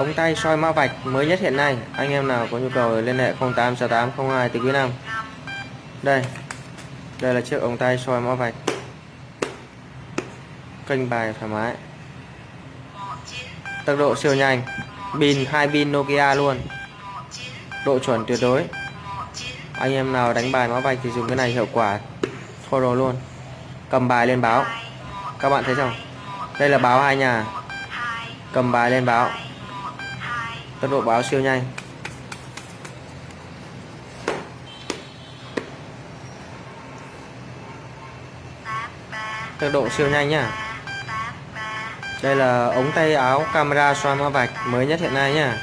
ống tay soi mã vạch mới nhất hiện nay. Anh em nào có nhu cầu liên hệ 086802 từ quý năm. Đây. Đây là chiếc ống tay soi mã vạch. Kênh bài thoải mái. Tốc độ siêu nhanh. Pin, hai pin Nokia luôn. Độ chuẩn tuyệt đối. Anh em nào đánh bài mã vạch thì dùng cái này hiệu quả thô luôn. Cầm bài lên báo. Các bạn thấy không? Đây là báo hai nhà. Cầm bài lên báo tốc độ báo siêu nhanh. Tốc độ siêu nhanh nhá. Đây là ống tay áo camera xoay mã vạch mới nhất hiện nay nhá.